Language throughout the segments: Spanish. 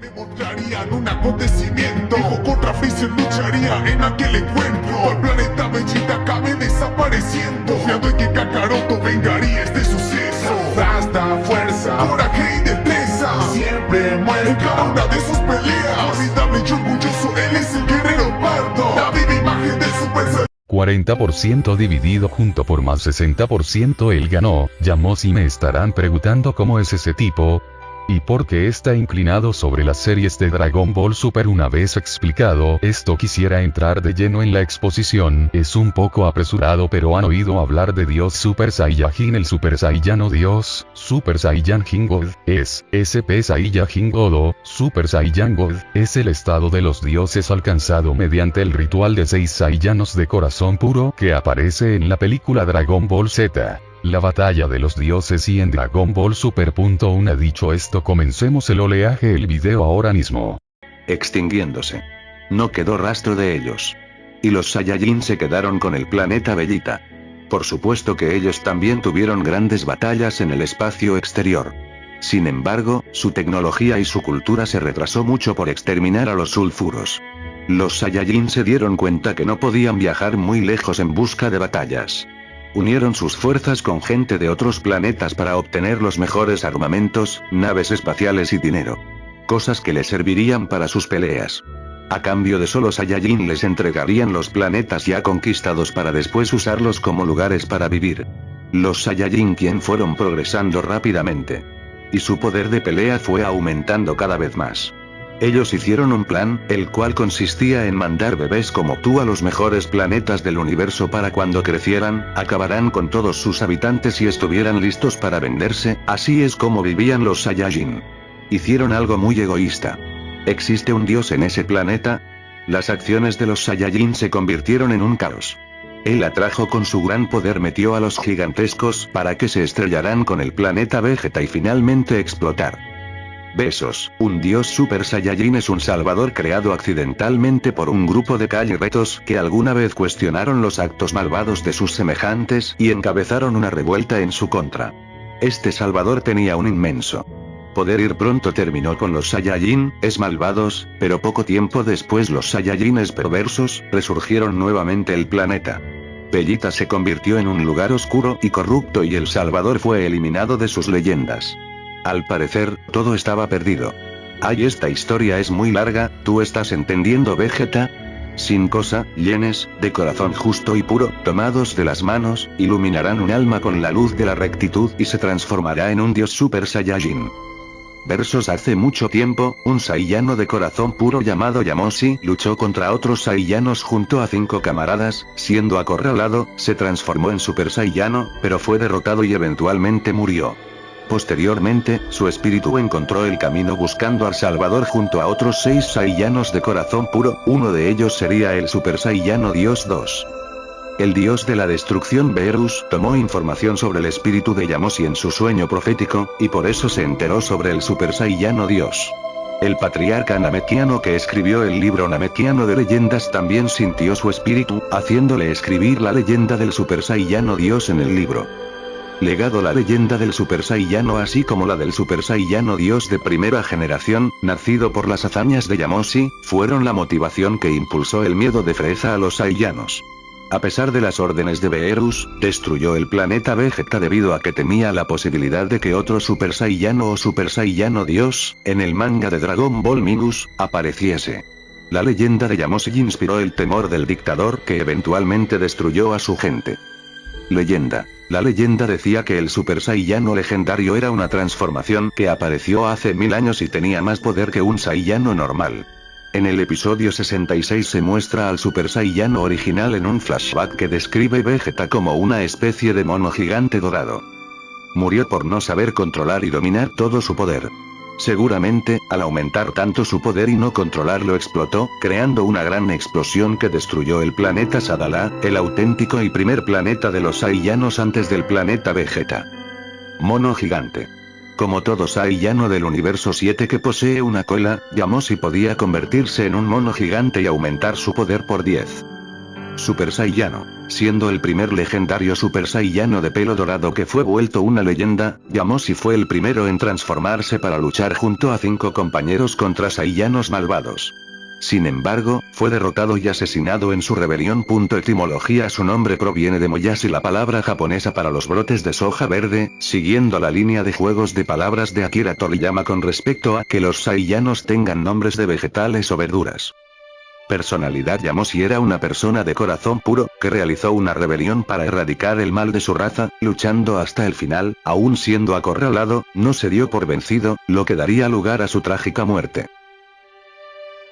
me mostrarían un acontecimiento. Dijo contra Freezer lucharía en aquel encuentro. El planeta Vegeta acabe desapareciendo. Confiando en que Kakaroto vengaría este suceso. Hasta fuerza, coraje y destreza. Siempre muere en cada una de sus peleas. Formidable y orgulloso, él es el guerrero pardo. La viva imagen del Super Saiyan. 40% dividido junto por más 60% él ganó, Yamosi me estarán preguntando cómo es ese tipo, y porque está inclinado sobre las series de Dragon Ball Super. Una vez explicado esto quisiera entrar de lleno en la exposición, es un poco apresurado pero han oído hablar de Dios Super Saiyajin. El Super Saiyano Dios, Super Saiyan God, es, SP Saiyajin Godo, Super Saiyan God, es el estado de los dioses alcanzado mediante el ritual de seis Saiyanos de corazón puro que aparece en la película Dragon Ball Z. La batalla de los dioses y en Dragon Ball Super. Una dicho esto comencemos el oleaje el video ahora mismo. Extinguiéndose. No quedó rastro de ellos. Y los Saiyajin se quedaron con el planeta Bellita. Por supuesto que ellos también tuvieron grandes batallas en el espacio exterior. Sin embargo, su tecnología y su cultura se retrasó mucho por exterminar a los sulfuros. Los Saiyajin se dieron cuenta que no podían viajar muy lejos en busca de batallas. Unieron sus fuerzas con gente de otros planetas para obtener los mejores armamentos, naves espaciales y dinero. Cosas que les servirían para sus peleas. A cambio de solo Saiyajin les entregarían los planetas ya conquistados para después usarlos como lugares para vivir. Los Saiyajin quien fueron progresando rápidamente. Y su poder de pelea fue aumentando cada vez más. Ellos hicieron un plan, el cual consistía en mandar bebés como tú a los mejores planetas del universo para cuando crecieran, acabarán con todos sus habitantes y estuvieran listos para venderse, así es como vivían los Saiyajin. Hicieron algo muy egoísta. ¿Existe un dios en ese planeta? Las acciones de los Saiyajin se convirtieron en un caos. Él atrajo con su gran poder metió a los gigantescos para que se estrellaran con el planeta Vegeta y finalmente explotar. Besos, un dios Super Saiyajin es un salvador creado accidentalmente por un grupo de retos que alguna vez cuestionaron los actos malvados de sus semejantes y encabezaron una revuelta en su contra. Este salvador tenía un inmenso poder ir pronto terminó con los Saiyajin, es malvados, pero poco tiempo después los Saiyajines perversos, resurgieron nuevamente el planeta. Bellita se convirtió en un lugar oscuro y corrupto y el Salvador fue eliminado de sus leyendas. Al parecer, todo estaba perdido. Ay esta historia es muy larga, ¿tú estás entendiendo Vegeta? Sin cosa, llenes, de corazón justo y puro, tomados de las manos, iluminarán un alma con la luz de la rectitud y se transformará en un dios super saiyajin. Versos Hace mucho tiempo, un saiyano de corazón puro llamado Yamoshi luchó contra otros saiyanos junto a cinco camaradas, siendo acorralado, se transformó en super saiyano, pero fue derrotado y eventualmente murió. Posteriormente, su espíritu encontró el camino buscando al Salvador junto a otros seis Saiyanos de corazón puro, uno de ellos sería el Super Saiyano Dios 2. El dios de la destrucción Beerus tomó información sobre el espíritu de Yamoshi en su sueño profético, y por eso se enteró sobre el Super Saiyano Dios. El patriarca Namekiano que escribió el libro Namekiano de leyendas también sintió su espíritu, haciéndole escribir la leyenda del Super Saiyano Dios en el libro legado la leyenda del Super Saiyano así como la del Super Saiyano Dios de primera generación, nacido por las hazañas de Yamoshi, fueron la motivación que impulsó el miedo de Freza a los Saiyanos. A pesar de las órdenes de Beerus, destruyó el planeta Vegeta debido a que temía la posibilidad de que otro Super Saiyano o Super Saiyano Dios, en el manga de Dragon Ball Minus, apareciese. La leyenda de Yamoshi inspiró el temor del dictador que eventualmente destruyó a su gente. Leyenda. La leyenda decía que el Super Saiyano legendario era una transformación que apareció hace mil años y tenía más poder que un Saiyano normal. En el episodio 66 se muestra al Super Saiyano original en un flashback que describe Vegeta como una especie de mono gigante dorado. Murió por no saber controlar y dominar todo su poder. Seguramente, al aumentar tanto su poder y no controlarlo explotó, creando una gran explosión que destruyó el planeta Sadala, el auténtico y primer planeta de los Saiyanos antes del planeta Vegeta. Mono gigante. Como todo Saiyano del universo 7 que posee una cola, Yamoshi podía convertirse en un mono gigante y aumentar su poder por 10. Super Saiyano. Siendo el primer legendario Super Saiyano de pelo dorado que fue vuelto una leyenda, Yamoshi fue el primero en transformarse para luchar junto a cinco compañeros contra Saiyanos malvados. Sin embargo, fue derrotado y asesinado en su rebelión. Etimología Su nombre proviene de Moyashi la palabra japonesa para los brotes de soja verde, siguiendo la línea de juegos de palabras de Akira Toriyama con respecto a que los saiyanos tengan nombres de vegetales o verduras. Personalidad Yamoshi era una persona de corazón puro, que realizó una rebelión para erradicar el mal de su raza, luchando hasta el final, aún siendo acorralado, no se dio por vencido, lo que daría lugar a su trágica muerte.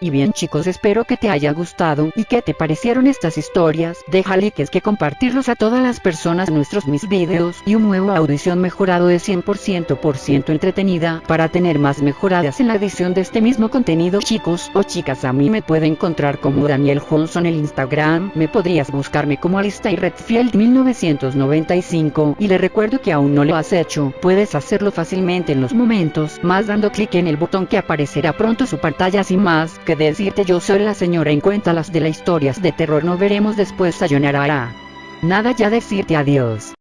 Y bien chicos espero que te haya gustado y que te parecieron estas historias, deja likes que compartirlos a todas las personas nuestros mis videos y un nuevo audición mejorado de 100% por ciento entretenida para tener más mejoradas en la edición de este mismo contenido. Chicos o chicas a mí me puede encontrar como Daniel Johnson en Instagram, me podrías buscarme como Alistair Redfield 1995 y le recuerdo que aún no lo has hecho, puedes hacerlo fácilmente en los momentos más dando clic en el botón que aparecerá pronto su pantalla. Sin más que decirte yo soy la señora en cuenta las de las historias de terror no veremos después sayonara. Nada ya decirte adiós.